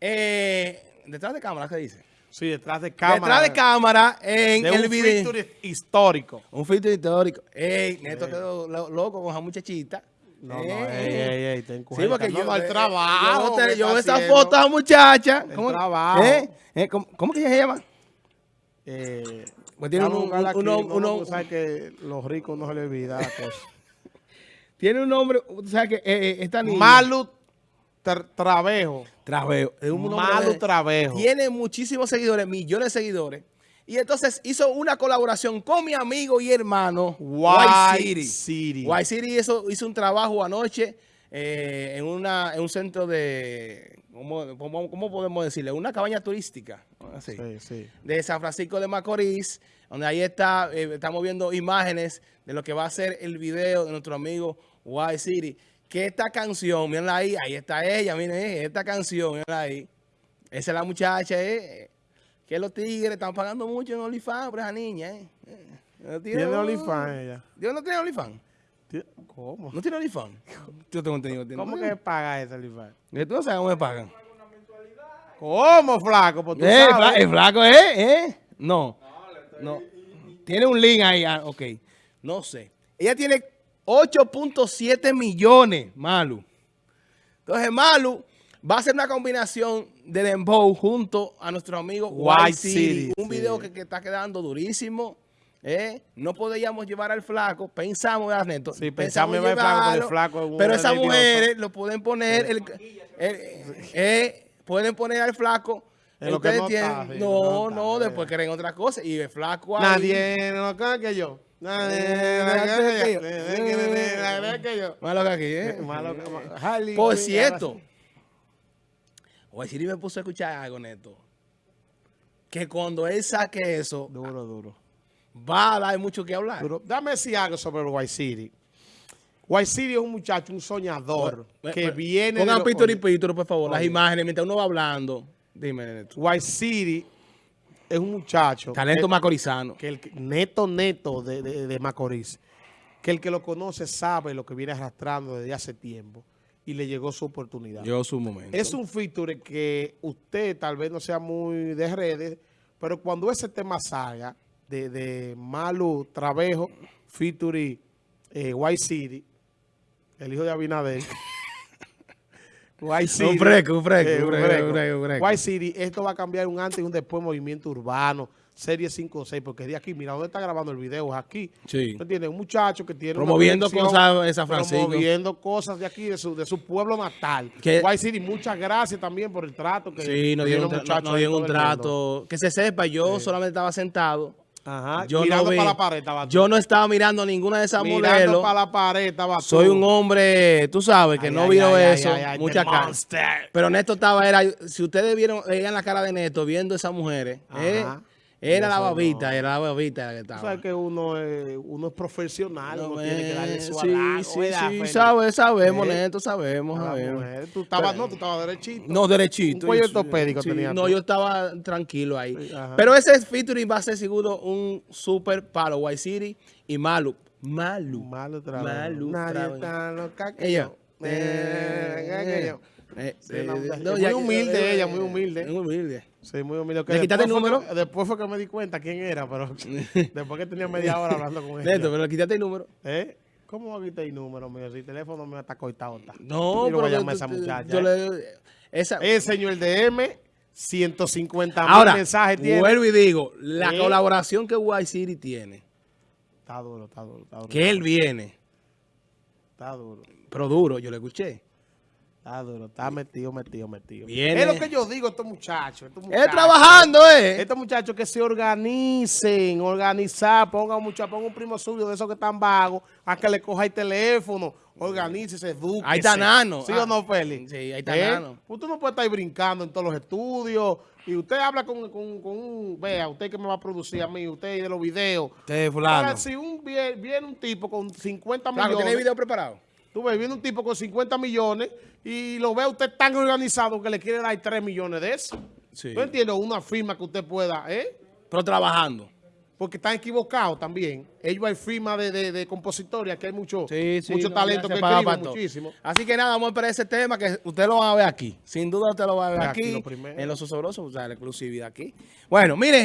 Eh, detrás de cámara, ¿qué dice? Sí, detrás de cámara. Detrás de cámara en de el un video. feature histórico. Un filtro histórico. Ey, Neto quedó lo- loco con esa muchachita. No, no, Ey. ey, ey, ey, ten Sí, cuenta. porque No, yo, no, el eh, trabajo. Yo, yo esa haciendo. foto a esa muchacha. El trabajo. ¿Eh? ¿Eh? ¿Cómo, cómo que ella se llama? Eh, Pues tiene un- uno- no, uno- porque sabes que los ricos no se les olvida la cosa. Tiene un nombre, o sea que eh, eh, esta niña. Malu Tra- Travejo. Travejo. Es un nombre Malu de- Travejo. Tiene muchísimos seguidores, millones de seguidores. Y entonces hizo una colaboración con mi amigo y hermano White White City. City. White City hizo, hizo un trabajo anoche eh, en, una, en un centro de, ¿cómo, cómo- cómo podemos decirle? Una cabaña turística. Así Sí, sí. de San Francisco de Macorís, donde ahí está, eh, estamos viendo imágenes de lo que va a ser el video de nuestro amigo White City. Que esta canción, mírenla ahí, ahí está ella, miren, eh, esta canción, mírenla ahí. Esa es la muchacha, eh, que los tigres están pagando mucho en OnlyFans por esa niña, eh. Eh, Tiene. OnlyFans ella. ¿Dios no tiene OnlyFans? ¿Cómo? ¿No tiene OnlyFans? Yo tengo entendido. ¿Cómo que paga ese OnlyFans? Tú no sabes cómo me pagan. ¿Cómo, flaco? Pues tú Eh, sabes. fla- el flaco, ¿eh? ¿eh? No. No. Tiene un link ahí. ah, ok. No sé. Ella tiene 8.7 millones, Malu. Entonces, Malu va a hacer una combinación de Dembow junto a nuestro amigo White, White City. City, Un sí. video que, que está quedando durísimo. ¿Eh? No podíamos llevar al flaco. Pensamos, ¿verdad, Neto? Sí, pensamos llevar al flaco, pero el llevarlo, flaco es Pero esas mujeres lo pueden poner... el- el- eh, pueden poner al flaco... Lo que no tienen- está, sí, no, no no, después creen otra cosa. Y el flaco ahí... Nadie no que yo. Malo que aquí, ¿eh? Malo que- Por cierto, Oye, Siri me puso a escuchar algo, Neto. Que cuando él saque eso, Duro, duro. Va a dar mucho que hablar. duro. Dame decir algo sobre el White City. White City es un muchacho, un soñador, que viene... Pongan los- pítor y pítor, por favor, las imágenes mientras uno va hablando. Dime, Neto. White City es un muchacho... Talento que- macorizano. que el neto, neto de, de- de Macorís, que el que lo conoce sabe lo que viene arrastrando desde hace tiempo y le llegó su oportunidad. Yo su momento. Es un feature que usted tal vez no sea muy de redes, pero cuando ese tema salga de, de Malu Travejo, feature eh, White City, el hijo de Abinader, White City, Un fresco, un fresco, eh, un. White City, esto va a cambiar un antes y un después movimiento urbano, serie 5 o 6, porque de aquí, mira, ¿dónde está grabando el video? Es aquí. Sí. ¿Tú entiendes? Un muchacho que tiene Promoviendo cosas de San Francisco. Promoviendo cosas de aquí, de su, de su pueblo natal. Que- White City, muchas gracias también por el trato que Sí, nos dieron, un, tra- nos dieron un trato. Que se sepa, yo solamente estaba sentado. Ajá, Yo mirando no vi- para la pared estaba. Yo no estaba mirando ninguna de esas Mirando modelos. para la pared estaba. Soy un hombre, tú sabes, que Ay, no ay, vio ay, eso. mucha cara. monster. Pero Neto estaba, era, si ustedes vieron, veían la cara de Neto viendo esas mujeres, ¿eh? Era la babita, no. era la babita la que estaba. sabes que uno es, uno es profesional, No, uno tiene que darle eh, su sí, halago, sí, ¿verdad, sí, sabe, sabemos, Eh, Neto, sabemos, sabemos. mujer. Tú estabas, no, tú estabas derechito. No, derechito. Un cuello ortopédico tenía No, tú. yo estaba tranquilo ahí. Sí. Pero ese featuring va a ser seguro un super palo. White City y Malu. Malu. Trabajo. Malu Nadie tan loca que Ella. yo. Eh, yo. Eh, Sí, eh, no, muy ya- humilde eh, ella, muy humilde. Muy humilde. Sí, muy humilde. ¿Le quitaste el fue número? que- después fue que me di cuenta quién era, pero después que tenía media hora hablando con ella. Neto, pero quítate el número. ¿Eh? ¿Cómo va a quitar el número mío? Si el teléfono mío está cortado. Está. No, Yo pero tú- esa muchacha. Yo le, esa, El señor DM, 150 mil ahora, mensajes tiene. vuelvo y digo, la colaboración que White City tiene, Está duro, está duro, está duro. que él viene, Está duro. pero duro, yo le escuché. Está duro, está metido, metido, metido. Viene. Es lo que yo digo, estos muchachos. Estos muchachos. trabajando, ¿eh? Estos muchachos que se organicen, organizar, pongan mucha, ponga un primo suyo de esos que están vagos, a que le coja el teléfono, organice, eduque. Ahí está Nano. ¿Sí Ah, o no, Félix? sí, ahí está ¿Eh? Nano. Usted no puede estar ahí brincando en todos los estudios. Y usted habla con, con, con un, vea, usted que me va a producir a mí, usted de los videos. Sí, fulano. Ahora, si un, viene, viene un tipo con 50 Claro, millones, ¿tiene video preparado? Tú ves, viene un tipo con 50 millones y lo ve usted tan organizado que le quiere dar 3 millones de eso. Sí. ¿No entiendes? Una firma que usted pueda, ¿eh? Pero trabajando. porque están equivocados también. Ellos hay firma de, de, de compositores, aquí hay mucho, Sí, sí, mucho no, talento que escriben muchísimo. Así que nada, vamos a esperar ese tema que usted lo va a ver aquí. Sin duda usted lo va a ver Aquí aquí, lo primero. en Los Osobrosos, o sea, la exclusividad aquí. Bueno, miren.